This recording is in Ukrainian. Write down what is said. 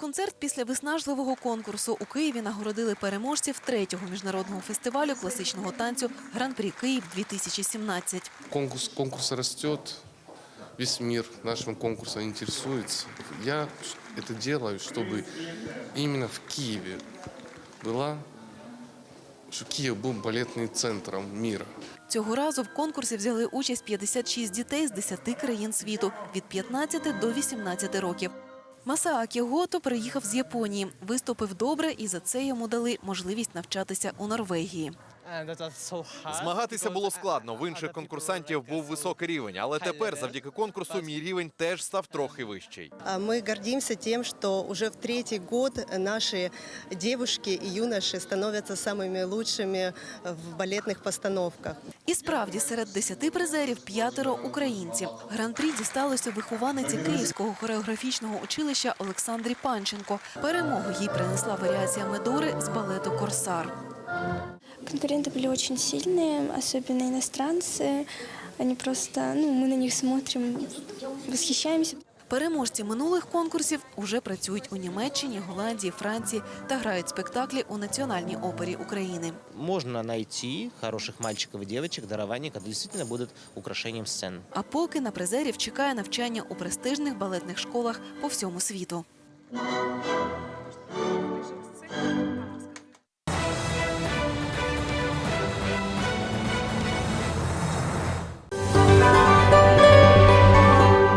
концерт після виснажливого конкурсу у Києві нагородили переможців третього міжнародного фестивалю класичного танцю Гран-прі Київ 2017 Конкурс, конкурс растет, весь мир нашим конкурсом интересуется. Я это делаю, чтобы именно в Киеве была, что Киев был балетным центром мира. Цього разу в конкурсі взяли участь 56 дітей з 10 країн світу від 15 до 18 років. Масаакі Гото приїхав з Японії, виступив добре, і за це йому дали можливість навчатися у Норвегії. Змагатися було складно. В інших конкурсантів був високий рівень, але тепер, завдяки конкурсу, мій рівень теж став трохи вищий. А Мы гордимся тем, что уже в третий год наши девушки и юноши становятся самыми лучшими в балетных постановках. І справді серед 10 призерів п'ятеро українців. Гран-прі дісталося вихованиці Київського хореографічного училища Олександрі Панченко. Перемогу їй принесла варіація Медори з балету Корсар. Конкуренты были очень сильные, особенно иностранцы. Они просто, ну, мы на них смотрим, восхищаемся. Переможці минулих конкурсів уже працюють у Німеччині, Голландії, Франції та грають спектаклі у Національній опері України. можно найти хороших мальчиков и девочек, дарования, которые действительно будут украшением сцен. А поки на призерів чекає навчання у престижних балетних школах по всьому світу.